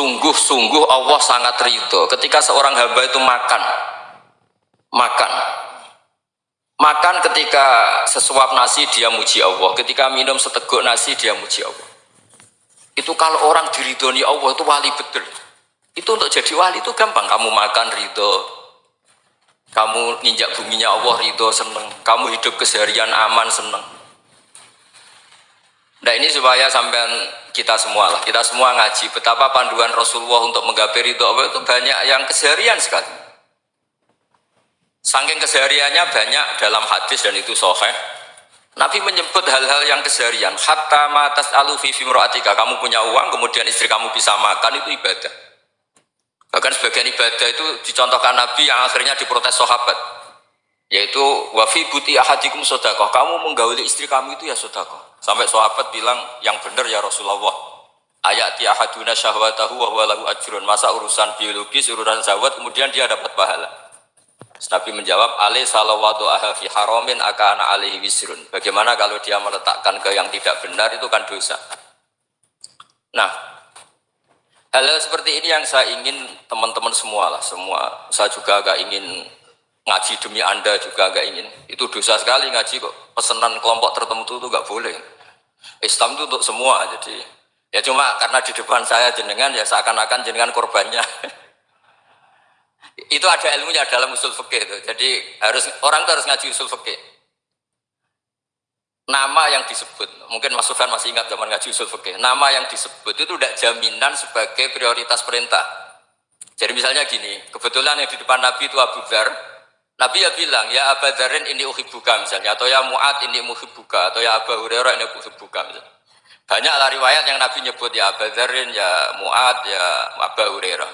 Sungguh-sungguh Allah sangat ridho ketika seorang hamba itu makan. Makan. Makan ketika sesuap nasi dia muji Allah. Ketika minum seteguk nasi dia muji Allah. Itu kalau orang diridhoni Allah itu wali betul. Itu untuk jadi wali itu gampang. Kamu makan ridho. Kamu ninjak buminya Allah ridho seneng. Kamu hidup keseharian aman seneng. Nah ini supaya sampean kita semua lah, kita semua ngaji betapa panduan Rasulullah untuk menggapai ridho Allah itu banyak yang keseharian sekali. Saking kesehariannya banyak dalam hadis dan itu soheh. Nabi menyebut hal-hal yang keseharian. Hatta matas alu fi Kamu punya uang, kemudian istri kamu bisa makan itu ibadah. Bahkan sebagian ibadah itu dicontohkan Nabi yang akhirnya diprotes sahabat. Yaitu wafi buti ahadikum sodakoh. Kamu menggauli istri kamu itu ya sodakoh. Sampai sahabat bilang yang benar ya Rasulullah. Ayat ahaduna syahwatahu wa huwa lahu ajrun. Masa urusan biologis, urusan syahwat kemudian dia dapat pahala. Nabi menjawab, Ali salawatu aha fi haramin akana alihi wisrun. Bagaimana kalau dia meletakkan ke yang tidak benar itu kan dosa. Nah, hal-hal seperti ini yang saya ingin teman-teman semua lah, semua. Saya juga agak ingin ngaji demi anda juga agak ingin. Itu dosa sekali ngaji kok pesanan kelompok tertentu itu nggak boleh. Islam itu untuk semua, jadi ya cuma karena di depan saya jenengan ya seakan-akan jenengan korbannya. itu ada ilmunya dalam usul fikih itu. Jadi harus orang itu harus ngaji usul fikih. Nama yang disebut, mungkin Mas Sufyan masih ingat zaman ngaji usul fikih. Nama yang disebut itu tidak jaminan sebagai prioritas perintah. Jadi misalnya gini, kebetulan yang di depan Nabi itu Abu Dhar, Nabi ya bilang, ya Abu Dharin ini uhibuka misalnya, atau ya Mu'ad ini muhibuka, atau ya Abu Hurairah ini uhibuka misalnya. Banyak lah riwayat yang Nabi nyebut ya Abu Dharin, ya Mu'ad, ya Abu Hurairah.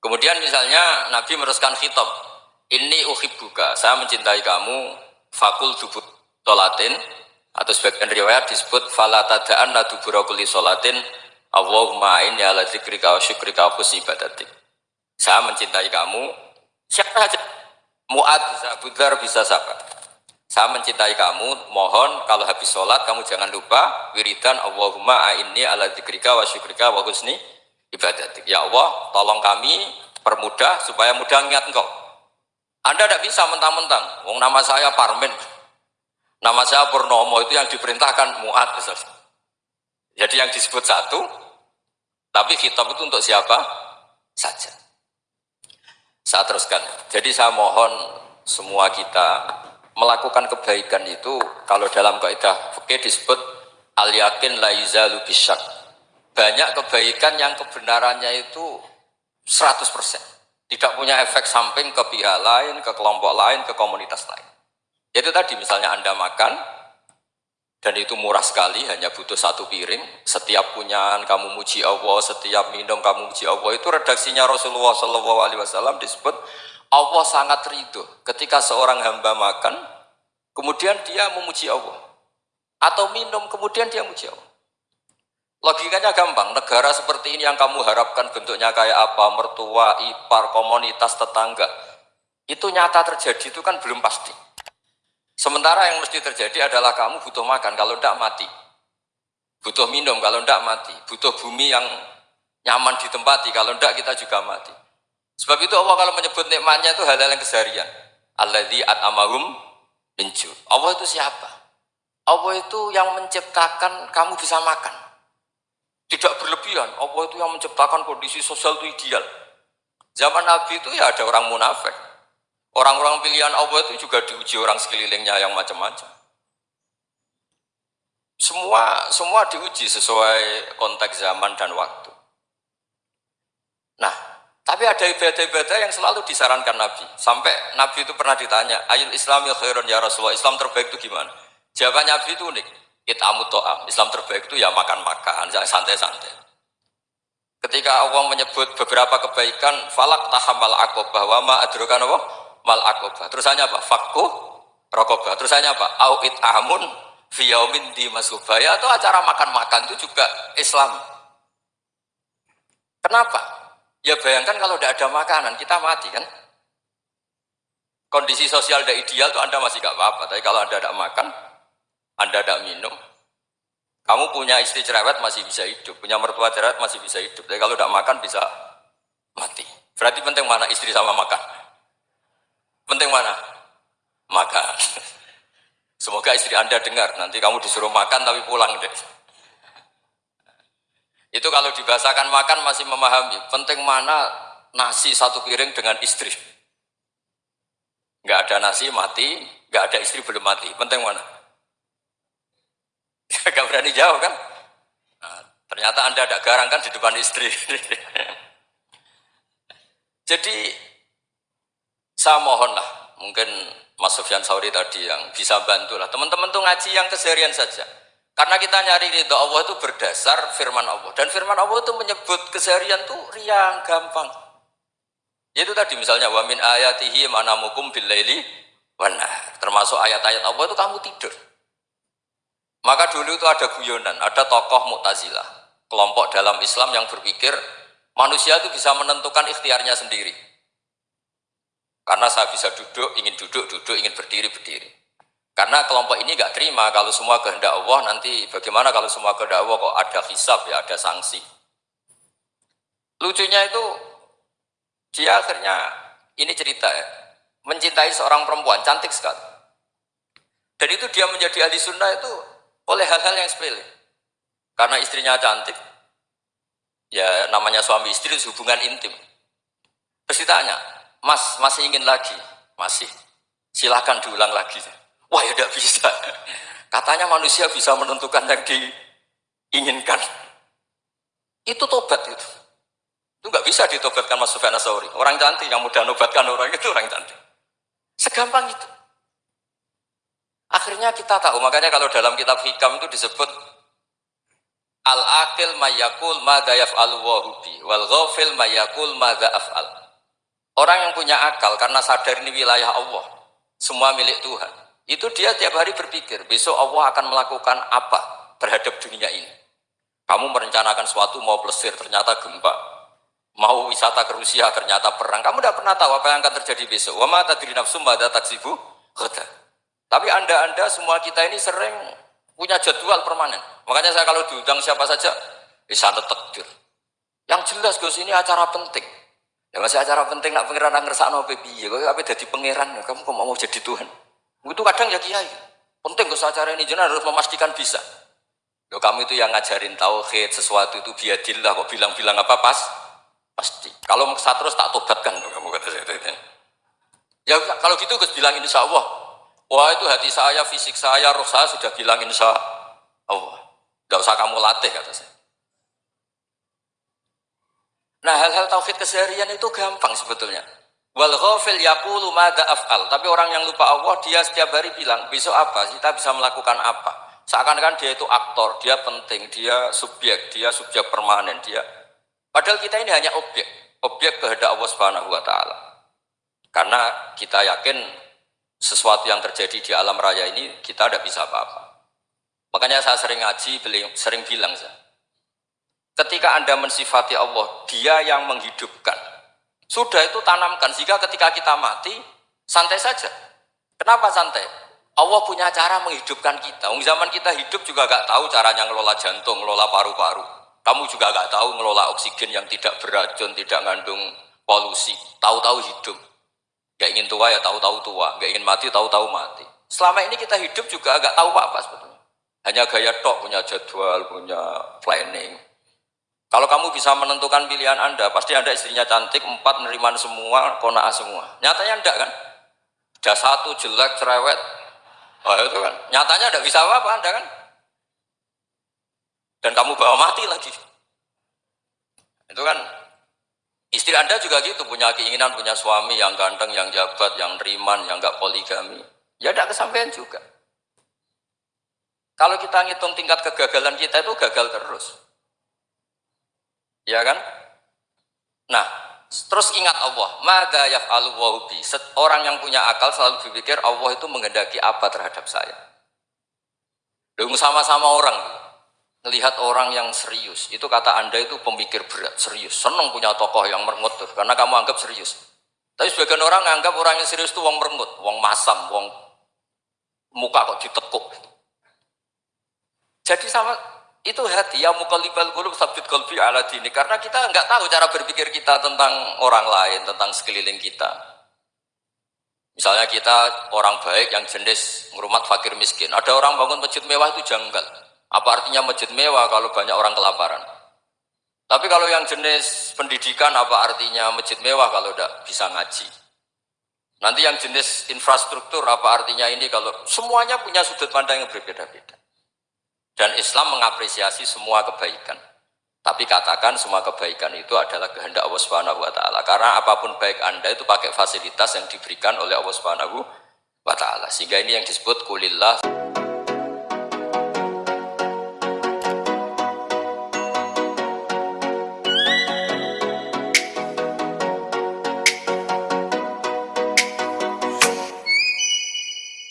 Kemudian misalnya Nabi meneruskan khitab, ini uhibuka, saya mencintai kamu, fakul dubut tolatin, atau sebagian riwayat disebut falatadaan la duburakuli solatin, Allahumma inni ala zikrika wa syukrika wa ibadatik. Saya mencintai kamu, siapa saja Mu'ad bisa, Budar bisa sabar. Saya mencintai kamu, mohon kalau habis sholat kamu jangan lupa wiridan Allahumma a'inni ala dzikrika wa syukrika wa husni ibadatik. Ya Allah, tolong kami permudah supaya mudah ingat engkau. Anda tidak bisa mentang-mentang, wong nama saya Parmen, nama saya Purnomo itu yang diperintahkan Mu'ad. Jadi yang disebut satu, tapi kitab itu untuk siapa saja. Saya teruskan. Jadi saya mohon semua kita melakukan kebaikan itu kalau dalam kaidah fikih disebut al yakin la yuzalu. Banyak kebaikan yang kebenarannya itu 100%. Tidak punya efek samping ke pihak lain, ke kelompok lain, ke komunitas lain. Itu tadi misalnya Anda makan, dan itu murah sekali hanya butuh satu piring. Setiap punyaan kamu muji Allah setiap minum kamu muji Allah. Itu redaksinya Rasulullah Shallallahu Alaihi Wasallam disebut Allah sangat ridho. Ketika seorang hamba makan kemudian dia memuji Allah. Atau minum kemudian dia memuji Allah. Logikanya gampang. Negara seperti ini yang kamu harapkan bentuknya kayak apa? Mertua ipar komunitas tetangga. Itu nyata terjadi itu kan belum pasti Sementara yang mesti terjadi adalah kamu butuh makan, kalau tidak mati. Butuh minum, kalau tidak mati. Butuh bumi yang nyaman ditempati, kalau tidak kita juga mati. Sebab itu Allah kalau menyebut nikmatnya itu hal-hal yang keseharian. Alladzi at'amahum minju. Allah itu siapa? Allah itu yang menciptakan kamu bisa makan. Tidak berlebihan. Allah itu yang menciptakan kondisi sosial itu ideal. Zaman Nabi itu ya ada orang munafik. Orang-orang pilihan Allah itu juga diuji orang sekelilingnya yang macam-macam. Semua semua diuji sesuai konteks zaman dan waktu. Nah, tapi ada ibadah-ibadah yang selalu disarankan Nabi. Sampai Nabi itu pernah ditanya, Ayul Islamil khairun ya Rasulullah, Islam terbaik itu gimana? Jawaban Nabi itu unik. It'amu to'am. Islam terbaik itu ya makan-makan, santai-santai. Ketika Allah menyebut beberapa kebaikan, falak tahamal akobah, wa ma adrokan Allah, mal akobah. Terusannya apa? Fakku rokobah. Terusannya apa? Auit amun fiyaumin di masubaya atau acara makan-makan itu juga Islam. Kenapa? Ya bayangkan kalau tidak ada makanan kita mati kan? Kondisi sosial tidak ideal itu Anda masih gak apa-apa. Tapi kalau Anda tidak makan, Anda tidak minum, Kamu punya istri cerewet masih bisa hidup, punya mertua cerewet masih bisa hidup. Tapi kalau tidak makan bisa mati. Berarti penting mana istri sama makan? Mana? Makan. Semoga istri Anda dengar, nanti kamu disuruh makan tapi pulang deh. Itu kalau dibahasakan makan masih memahami. Penting mana nasi satu piring dengan istri. Nggak ada nasi mati, nggak ada istri belum mati. Penting mana? Gak berani jawab kan? Nah, ternyata anda ada garang kan di depan istri. Jadi saya mohonlah, mungkin Mas Sofyan Sauri tadi yang bisa bantu lah. Teman-teman tuh ngaji yang keseharian saja. Karena kita nyari ridho Allah itu berdasar firman Allah. Dan firman Allah itu menyebut keseharian tuh riang, gampang. Itu tadi misalnya wamin ayatihi manamukum billaili wana. Termasuk ayat-ayat Allah itu kamu tidur. Maka dulu itu ada guyonan, ada tokoh Mu'tazilah, kelompok dalam Islam yang berpikir manusia itu bisa menentukan ikhtiarnya sendiri. Karena saya bisa duduk, ingin duduk, duduk, ingin berdiri, berdiri. Karena kelompok ini nggak terima kalau semua kehendak Allah nanti bagaimana kalau semua kehendak Allah kok ada hisab ya ada sanksi. Lucunya itu dia akhirnya ini cerita ya mencintai seorang perempuan cantik sekali. Dan itu dia menjadi ahli sunnah itu oleh hal-hal yang sepele. Karena istrinya cantik, ya namanya suami istri hubungan intim. Terus ditanya, mas masih ingin lagi? Masih. Silahkan diulang lagi. Wah ya tidak bisa. Katanya manusia bisa menentukan yang diinginkan. Itu tobat itu. Itu nggak bisa ditobatkan Mas Sufyan Asauri. Orang cantik yang mudah nobatkan orang itu orang cantik. Segampang itu. Akhirnya kita tahu, makanya kalau dalam kitab hikam itu disebut Al-akil mayakul madha yaf'alu wahubi wal ghafil mayakul madha af'al. Orang yang punya akal karena sadar ini wilayah Allah, semua milik Tuhan. Itu dia tiap hari berpikir, besok Allah akan melakukan apa terhadap dunia ini. Kamu merencanakan suatu mau plesir, ternyata gempa. Mau wisata ke Rusia, ternyata perang. Kamu tidak pernah tahu apa yang akan terjadi besok. Wa ma tadri nafsum ba'da taksibu tapi anda-anda semua kita ini sering punya jadwal permanen. Makanya saya kalau diundang siapa saja, bisa takdir. Yang jelas Gus ini acara penting. Ya masih acara penting nak pangeran ngerasa no piye, kok apa jadi pangeran, kamu kok mau jadi Tuhan? Itu kadang ya kiai. Penting Gus acara ini jenah harus memastikan bisa. Yo kamu itu yang ngajarin tauhid sesuatu itu biadillah kok bilang-bilang apa pas? Pasti. Kalau saya terus tak tobatkan kamu kata saya itu. Ya kalau gitu Gus bilang insya Allah Wah itu hati saya, fisik saya, roh saya sudah bilang insya Allah. Tidak usah kamu latih kata saya. Nah hal-hal tauhid keseharian itu gampang sebetulnya. Wal ghafil yaqulu madza af'al. Tapi orang yang lupa Allah dia setiap hari bilang, besok apa? Kita bisa melakukan apa? Seakan-akan dia itu aktor, dia penting, dia subjek, dia subjek permanen, dia. Padahal kita ini hanya objek, objek kehendak Allah Subhanahu wa taala. Karena kita yakin sesuatu yang terjadi di alam raya ini kita tidak bisa apa-apa. Makanya saya sering ngaji, sering bilang saya, ketika anda mensifati Allah, dia yang menghidupkan. Sudah itu tanamkan, jika ketika kita mati, santai saja. Kenapa santai? Allah punya cara menghidupkan kita. Ung zaman kita hidup juga gak tahu caranya ngelola jantung, ngelola paru-paru. Kamu juga gak tahu ngelola oksigen yang tidak beracun, tidak ngandung polusi. Tahu-tahu hidup. Gak ingin tua ya tahu-tahu tua, gak ingin mati tahu-tahu mati. Selama ini kita hidup juga agak tahu apa sebetulnya. Hanya gaya tok punya jadwal, punya planning. Kalau kamu bisa menentukan pilihan Anda, pasti Anda istrinya cantik, empat neriman semua, kona'ah semua. Nyatanya enggak kan? Ada satu jelek, cerewet. Oh itu kan. Nyatanya enggak bisa apa-apa Anda kan? Dan kamu bawa mati lagi. Itu kan Istri Anda juga gitu, punya keinginan, punya suami yang ganteng, yang jabat, yang riman, yang gak poligami. Ya tidak kesampaian juga. Kalau kita ngitung tingkat kegagalan kita itu gagal terus. Ya kan? Nah, terus ingat Allah. Mada yaf'alu wahubi. Orang yang punya akal selalu berpikir Allah itu menghendaki apa terhadap saya. Dengan sama-sama orang melihat orang yang serius itu kata anda itu pemikir berat serius senang punya tokoh yang merengut karena kamu anggap serius tapi sebagian orang anggap orang yang serius itu wong merengut wong masam wong muka kok ditekuk jadi sama itu hati ya mukallibal qulub sabit qalbi ala dini. Karena kita nggak tahu cara berpikir kita tentang orang lain tentang sekeliling kita. Misalnya kita orang baik yang jenis ngurumat fakir miskin. Ada orang bangun masjid mewah itu janggal. Apa artinya masjid mewah kalau banyak orang kelaparan? Tapi kalau yang jenis pendidikan apa artinya masjid mewah kalau tidak bisa ngaji? Nanti yang jenis infrastruktur apa artinya ini kalau semuanya punya sudut pandang yang berbeda-beda dan Islam mengapresiasi semua kebaikan. Tapi katakan semua kebaikan itu adalah kehendak Allah Subhanahu wa taala. Karena apa pun baik Anda itu pakai fasilitas yang diberikan oleh Allah Subhanahu wa taala. Sehingga ini yang disebut kulillah